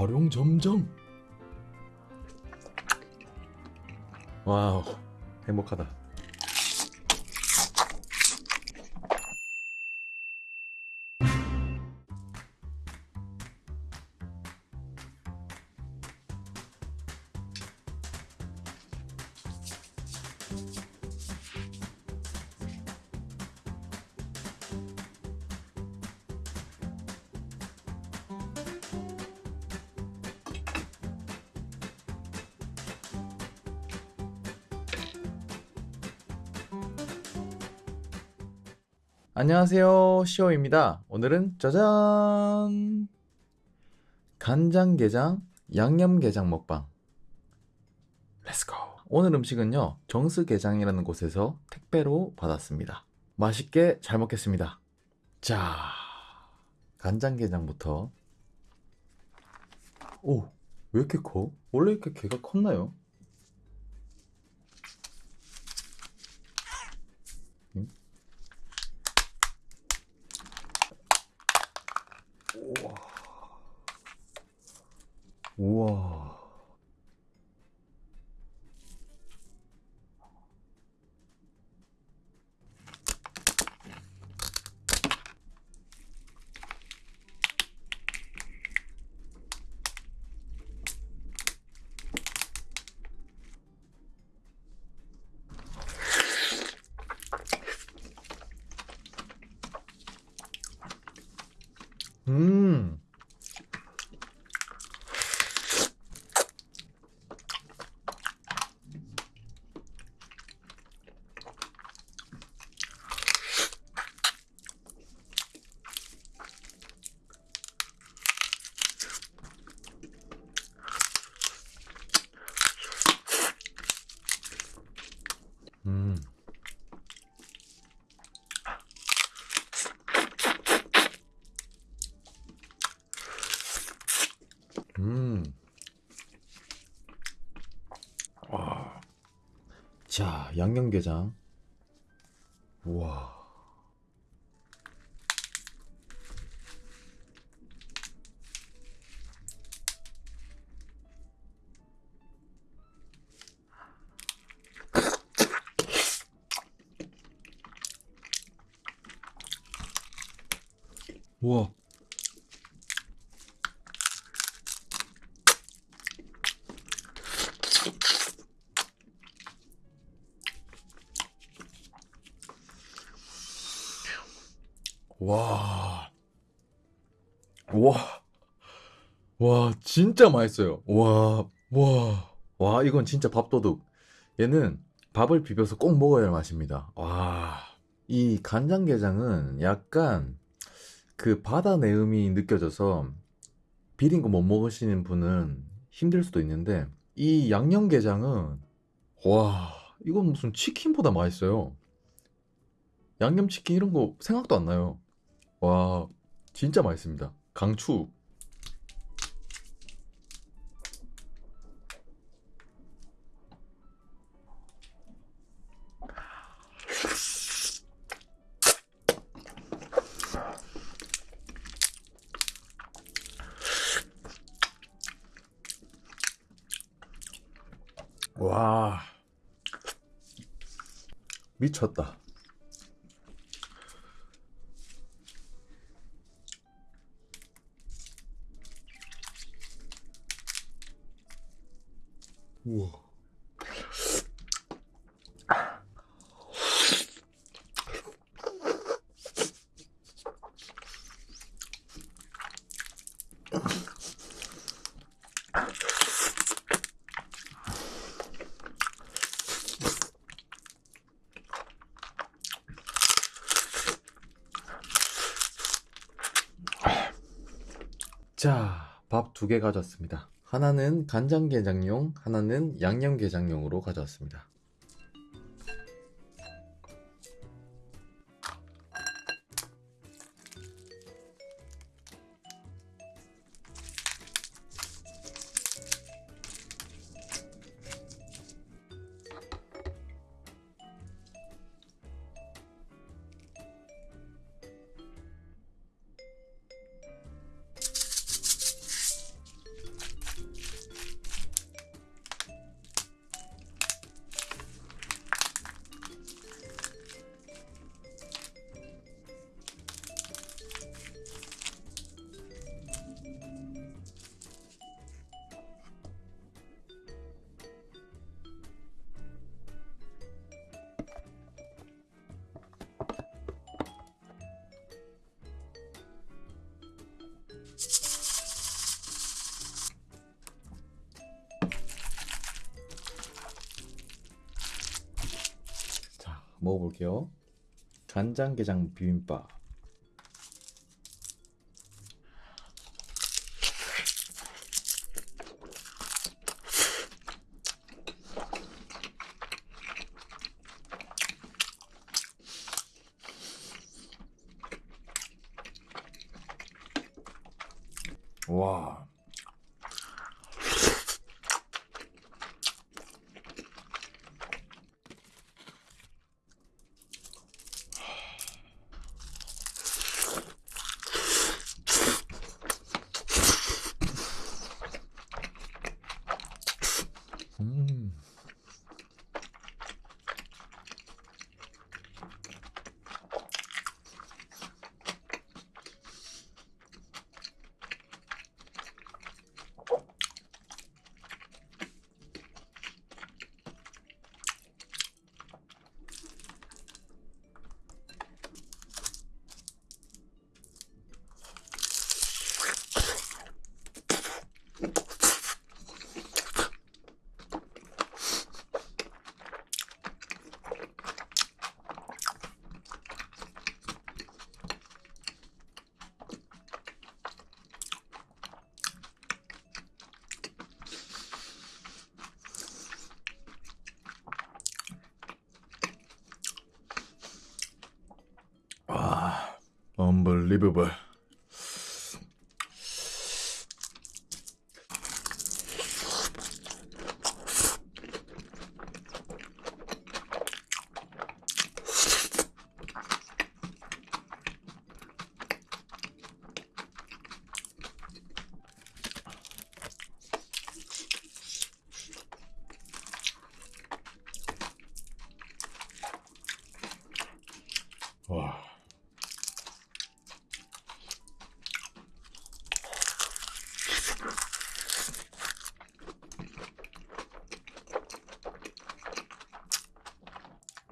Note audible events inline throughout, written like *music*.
활용 점정. 와우, 행복하다. 안녕하세요, 시오입니다. 오늘은 짜잔! 간장게장, 양념게장 먹방. Let's go! 오늘 음식은요, 정스게장이라는 곳에서 택배로 받았습니다. 맛있게 잘 먹겠습니다. 자, 간장게장부터. 오, 왜 이렇게 커? 원래 이렇게 개가 컸나요? 우와. 우와. 음. 음. 음. 와. 자, 양념게장. 우와. 우와. 와. 와. 와, 진짜 맛있어요. 와, 와. 와, 이건 진짜 밥도둑. 얘는 밥을 비벼서 꼭 먹어야 할 맛입니다. 와. 이 간장게장은 약간 그 바다 내음이 느껴져서 비린 거 못 먹으시는 분은 힘들 수도 있는데 이 양념게장은 와, 이건 무슨 치킨보다 맛있어요. 양념치킨 이런 거 생각도 안 나요. 와, 진짜 맛있습니다. 강추. 와, 미쳤다. 우와. 자, 밥 두 개 가져왔습니다. 하나는 간장게장용, 하나는 양념게장용으로 가져왔습니다. 먹어볼게요. 간장게장 비빔밥. 와. Unbelievable.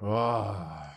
와.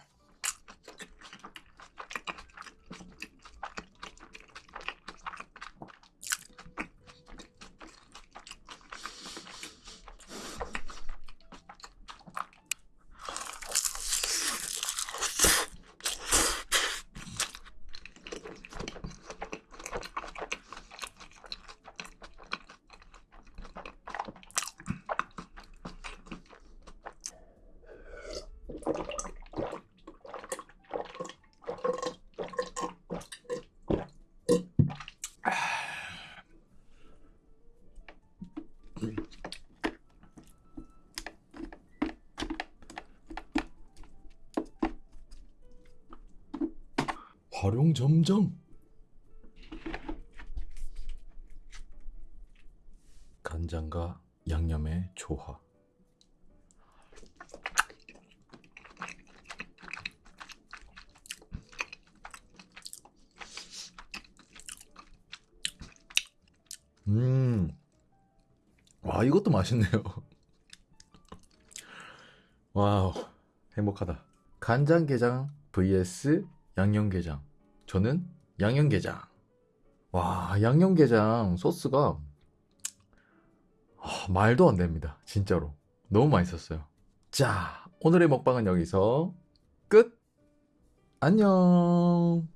활용 점정. 간장과 양념의 조화. 음. 와, 이것도 맛있네요. *laughs* 와우, 행복하다. 간장게장 vs 양념게장. 저는 양념게장. 와, 양념게장 소스가 아, 말도 안 됩니다. 진짜로. 너무 맛있었어요. 자, 오늘의 먹방은 여기서 끝! 안녕!